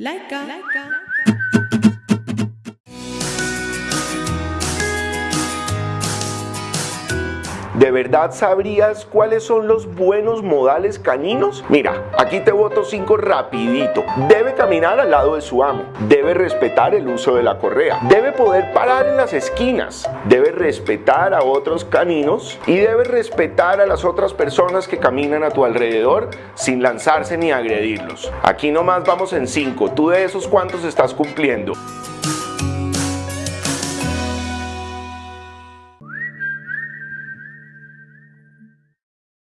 Like Laika. Laika. ¿De verdad sabrías cuáles son los buenos modales caninos? Mira, aquí te voto cinco rapidito. Debe caminar al lado de su amo. Debe respetar el uso de la correa. Debe poder parar en las esquinas. Debe respetar a otros caninos. Y debe respetar a las otras personas que caminan a tu alrededor sin lanzarse ni agredirlos. Aquí nomás vamos en cinco. ¿Tú de esos cuántos estás cumpliendo?